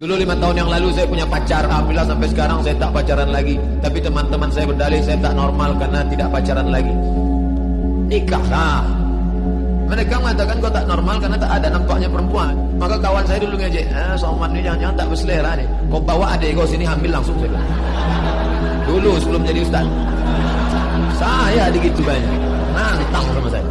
Dulu lima tahun yang lalu saya punya pacar, alhamdulillah sampai sekarang saya tak pacaran lagi. Tapi teman-teman saya berdalih saya tak normal karena tidak pacaran lagi. Nikahlah. Mereka mengatakan kau tak normal karena tak ada nampaknya perempuan. Maka kawan saya dulu ngejek, eh Soman ini jangan-jangan tak berselera nih. Kau bawa adik kau sini hamil langsung saya bilang. Dulu sebelum jadi ustaz. Saya digitu banyak. Nantang sama saya.